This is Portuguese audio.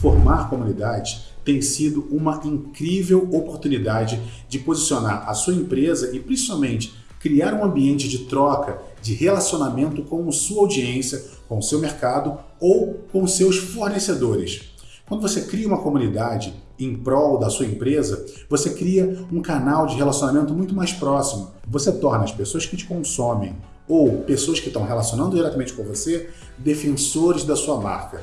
Formar comunidades tem sido uma incrível oportunidade de posicionar a sua empresa e principalmente criar um ambiente de troca, de relacionamento com sua audiência, com seu mercado ou com seus fornecedores. Quando você cria uma comunidade em prol da sua empresa, você cria um canal de relacionamento muito mais próximo. Você torna as pessoas que te consomem ou pessoas que estão relacionando diretamente com você defensores da sua marca.